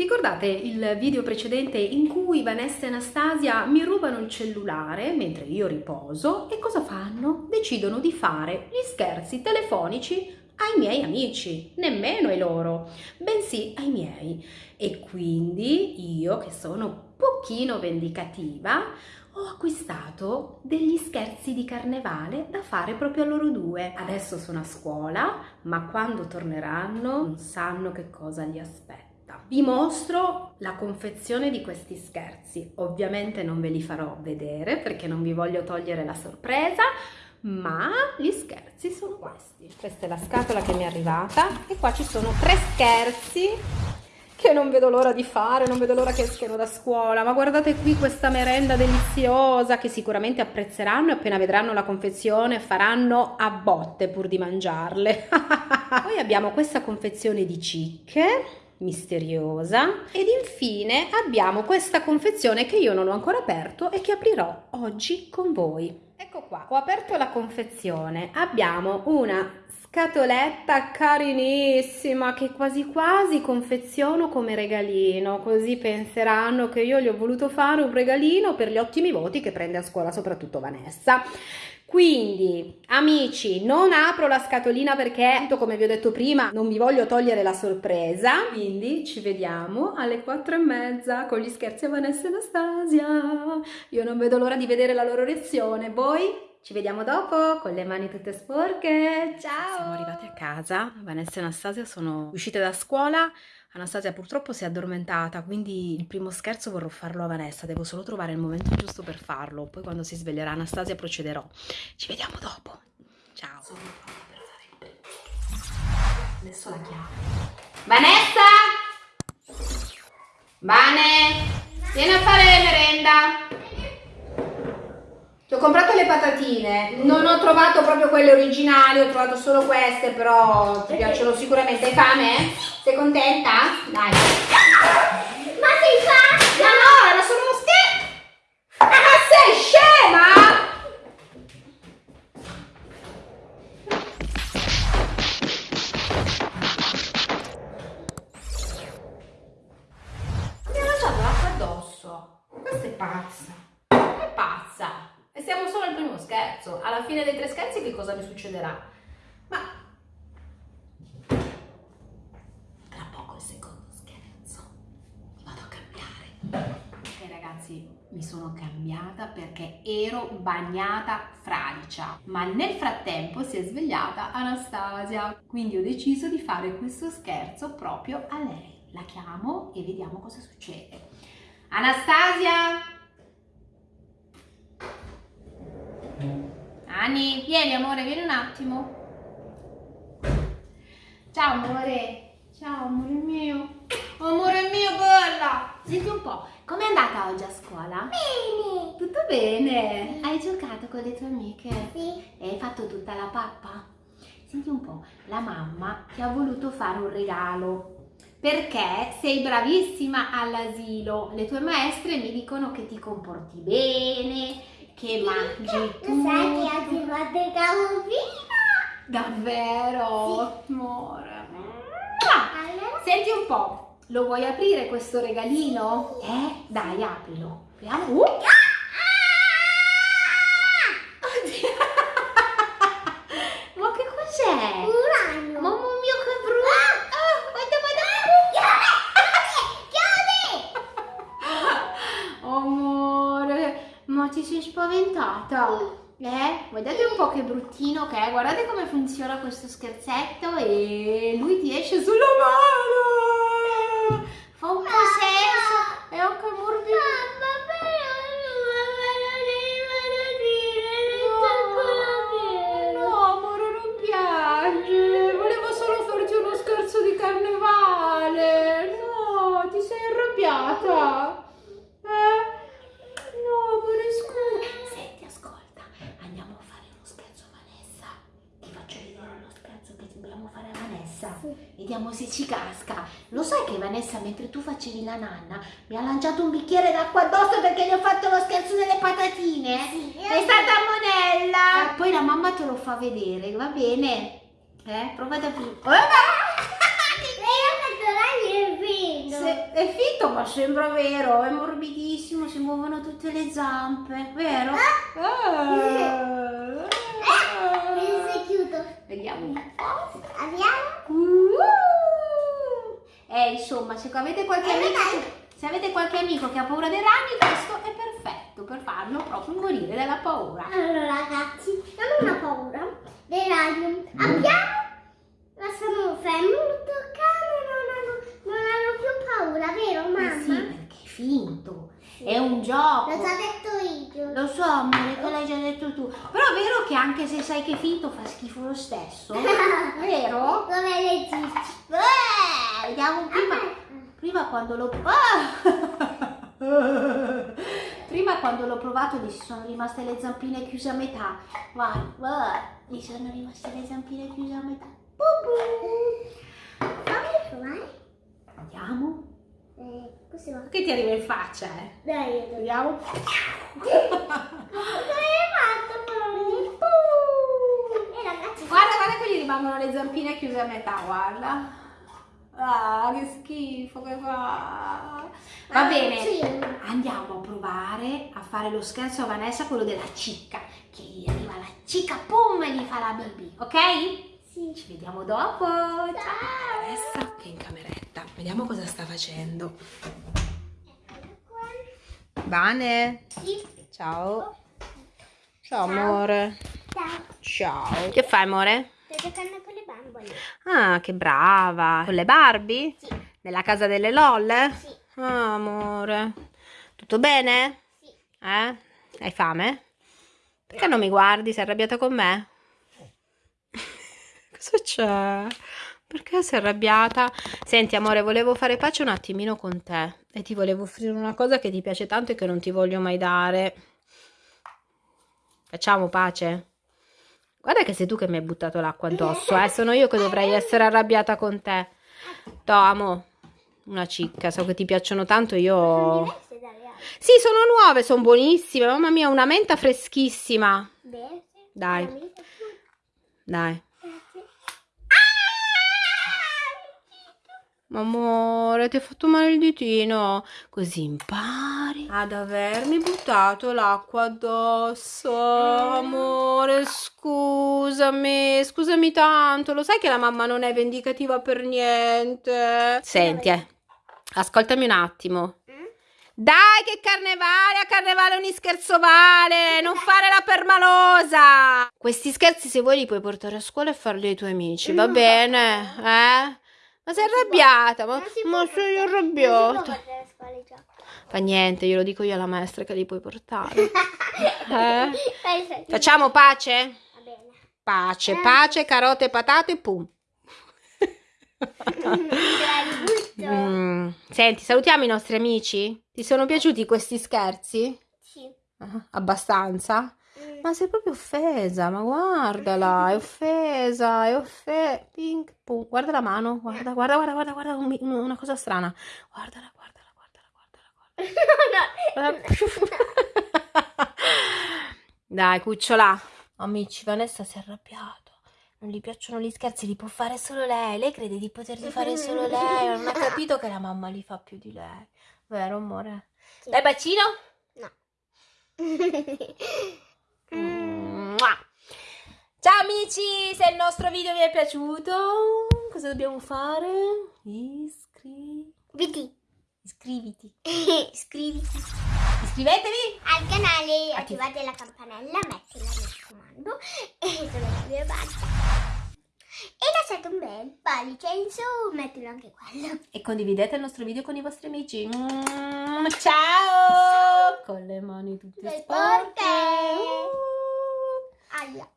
ricordate il video precedente in cui Vanessa e Anastasia mi rubano il cellulare mentre io riposo e cosa fanno? Decidono di fare gli scherzi telefonici ai miei amici, nemmeno ai loro, bensì ai miei. E quindi io, che sono un pochino vendicativa, ho acquistato degli scherzi di carnevale da fare proprio a loro due. Adesso sono a scuola, ma quando torneranno non sanno che cosa li aspetta. Vi mostro la confezione di questi scherzi. Ovviamente non ve li farò vedere perché non vi voglio togliere la sorpresa, ma gli scherzi sono questi. Questa è la scatola che mi è arrivata e qua ci sono tre scherzi che non vedo l'ora di fare, non vedo l'ora che escono da scuola, ma guardate qui questa merenda deliziosa che sicuramente apprezzeranno e appena vedranno la confezione faranno a botte pur di mangiarle. Poi abbiamo questa confezione di cicche misteriosa ed infine abbiamo questa confezione che io non ho ancora aperto e che aprirò oggi con voi. Ecco qua, ho aperto la confezione, abbiamo una scatoletta carinissima che quasi quasi confeziono come regalino, così penseranno che io gli ho voluto fare un regalino per gli ottimi voti che prende a scuola soprattutto Vanessa. Quindi, amici, non apro la scatolina perché, come vi ho detto prima, non vi voglio togliere la sorpresa. Quindi ci vediamo alle quattro e mezza con gli scherzi a Vanessa e Anastasia. Io non vedo l'ora di vedere la loro reazione. Voi? Ci vediamo dopo con le mani tutte sporche. Ciao! Siamo arrivati a casa. Vanessa e Anastasia sono uscite da scuola. Anastasia purtroppo si è addormentata, quindi il primo scherzo vorrò farlo a Vanessa, devo solo trovare il momento giusto per farlo, poi quando si sveglierà Anastasia procederò. Ci vediamo dopo. Ciao. Sono pronta per fare il Adesso la chiamo. Vanessa! Vane! Vieni a fare merenda! Ti ho comprato le patatine, non ho trovato proprio quelle originali, ho trovato solo queste, però ti piacciono sicuramente. Hai fame? Sei contenta? Dai. Ma sei fatta? No, no, era solo uno scherzo. Ah, sei scema? Mi ha lasciato l'acqua addosso. Questa è pazza. È pazza. E siamo solo al primo scherzo. Alla fine dei tre scherzi che succederà? Ma... Tra poco il secondo scherzo. Vado a cambiare. Ok ragazzi, mi sono cambiata perché ero bagnata fradicia. Ma nel frattempo si è svegliata Anastasia. Quindi ho deciso di fare questo scherzo proprio a lei. La chiamo e vediamo cosa succede. Anastasia! Ani, vieni amore, vieni un attimo. Ciao amore. Ciao amore mio. Amore mio, bella. Senti un po', com'è andata oggi a scuola? Bene. Tutto bene? Hai giocato con le tue amiche? Sì. E hai fatto tutta la pappa? Senti un po', la mamma ti ha voluto fare un regalo perché sei bravissima all'asilo. Le tue maestre mi dicono che ti comporti bene, che mangi Tu sai che oggi fatto il camuffino? Davvero? Amore. Allora? Senti un po', lo vuoi aprire questo regalino? Eh? Dai, aprilo. Apriamo. Uh! Oddio. Ma che cos'è? Un ragno. Mamma mia, che brutto! Ah, guarda, guarda. Amore, ma ti sei spaventata? Eh? Guardate un po' che bruttino che è, guardate come funziona questo scherzetto e lui ti esce sulla mano! Fa un po' senso, è anche morbido. Vediamo se ci casca. Lo sai che Vanessa, mentre tu facevi la nanna, mi ha lanciato un bicchiere d'acqua addosso perché gli ho fatto lo scherzo delle patatine? Sì. È stata monella. Poi la mamma te lo fa vedere, va bene? Eh, prova ad aprire. Oh, vino. se- È finto ma sembra vero, è morbidissimo, si muovono tutte le zampe, vero? Ah. Questo è chiuso. Vediamo un po'. Abbiamo? Eh, insomma, se avete qualche Eh, amico, se avete qualche amico che ha paura dei ragni, questo è perfetto per farlo proprio morire dalla paura. Allora ragazzi, non ho paura dei ragni. Abbiamo, la sono fermi, non hanno, non hanno più paura, vero Eh mamma? sì, perché è finto, è un gioco. L'ho già detto io. Lo so, amore, che l'hai già detto tu. Però è vero che anche se sai che è finto fa schifo lo stesso. Vero? Dove le dici? Eh, vediamo prima. Prima quando l'ho ah! Prima quando l'ho provato gli sono rimaste le zampine chiuse a metà. Guarda, guarda, gli sono rimaste le zampine chiuse a metà. Fammi provare. Vediamo. Eh. Che ti arriva in faccia, eh? Dai, io. Vediamo. Hai fatto? E ragazzi, Guarda, guarda che gli rimangono le zampine chiuse a metà, guarda. Ah, che schifo che fa. Va Ah, bene, sì. andiamo a provare a fare lo scherzo a Vanessa, quello della cicca. Che gli arriva la cicca, pum, e gli fa la bibi, ok? Sì. Ci vediamo dopo. Ciao. Vanessa che è in cameretta. Vediamo cosa sta facendo. Vane, Sì. ciao. Ciao amore. Ciao. Ciao. Che fai amore? Sto giocando. Ah, che brava. Con le Barbie? Sì. Nella casa delle LOL? Sì. Ah, amore. Tutto bene? Sì. Eh? Hai fame? Perché non mi guardi? Sei arrabbiata con me? Cosa c'è? Perché sei arrabbiata? Senti, amore, volevo fare pace un attimino con te e ti volevo offrire una cosa che ti piace tanto e che non ti voglio mai dare. Facciamo pace? Guarda che sei tu che mi hai buttato l'acqua addosso, eh? Sono io che dovrei essere arrabbiata con te. To, amo, una cicca, so che ti piacciono tanto, Sono io... Sì, sono nuove, sono buonissime. Mamma mia, una menta freschissima. Dai. Dai. Amore, ti ha fatto male il ditino. Così impari ad avermi buttato l'acqua addosso. Amore, scusami, scusami tanto. Lo sai che la mamma non è vendicativa per niente. Senti, eh, ascoltami un attimo. Mm? Dai, che carnevale, a carnevale ogni scherzo vale, non fare la permalosa. Questi scherzi se vuoi li puoi portare a scuola e farli ai tuoi amici, va No. bene? Eh? Ma sei arrabbiata? Ma, ma può arrabbiata. Fa niente, glielo dico io alla maestra che li puoi portare. Eh? Facciamo pace? Va bene. Pace, pace, carote, patate, pum. Mm, Senti, salutiamo i nostri amici? Ti sono piaciuti questi scherzi? Sì. Ah, Abbastanza? Ma sei proprio offesa, ma guardala, è offesa, è offesa. Guarda la mano, guarda, guarda, guarda, guarda, guarda, un- una cosa strana. Guardala, guardala, guardala, guardala, guardala. Dai, cucciola. Amici, Vanessa si è arrabbiato. Non gli piacciono gli scherzi, li può fare solo lei. Lei crede di poterli fare solo lei. Non ha capito che la mamma li fa più di lei. Vero, amore? Sì. Dai, bacino. No. Mua. Ciao amici, se il nostro video vi è piaciuto, cosa dobbiamo fare? Iscri... Vedi. Iscriviti. Iscriviti Iscrivetevi. al canale, Attiva- attivate la campanella, mettila mi raccomando e sono e basta. E lasciate un bel pollice in su, mettilo anche quello. E condividete il nostro video con i vostri amici. Mm, Ciao! Con le mani tutte Tutte sporche. sporche. Uh. Aia.